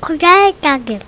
고자의 가게.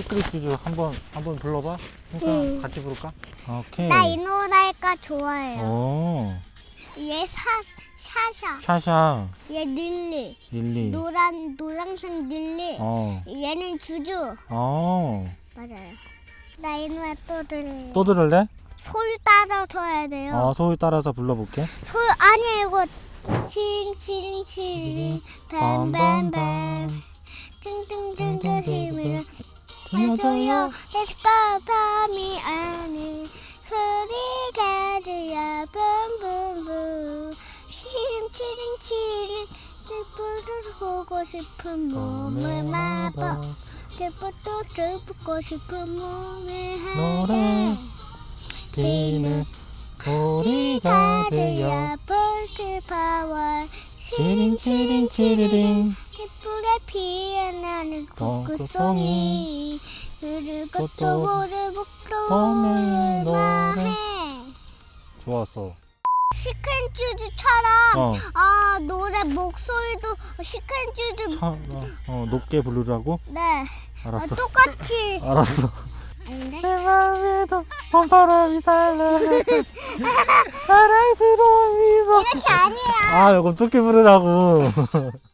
시크릿 쥬쥬 한번 한번 불러봐. 그러니까 응. 같이 부를까? 오케이. 나 이 노래가 좋아해요. 오 얘 사, 샤샤. 샤샤 얘 릴리. 릴리. 노란, 노란색 릴리. 어. 얘는 쥬쥬. 어. 맞아요. 나 이 노래 또 들을래. 또 들을래? 소리 따라서 해야 돼요. 어 소리 따라서 불러볼게. 소 아니 이거 칭칭칭 뱀뱀뱀 팅팅팅팅 힘을 해줘요. 해줄까 밤이 아닌 소리가 들려. 붐붐붐. 치링치링치링 뜻부를 보고 싶은 몸을 마법. 뜻부도 들고 싶은 몸을 노래. 하네 비는 소리가 들려. 볼트 파워. 치링 치링 치리링 예쁘게 피어나는 어, 또또 모르고 오늘 또 노래. 노래 좋았어. 시큰쭈즈처럼 어. 아 노래 목소리도 시큰쭈즈 차, 어, 어 높게 부르라고? 네 어, 알았어. 똑같이 알았어. 아닌데 내 마음에도 봄바람이 살라. 사랑스러운 미소. 이렇게 아니에요 아, 이거 높게 부르라고.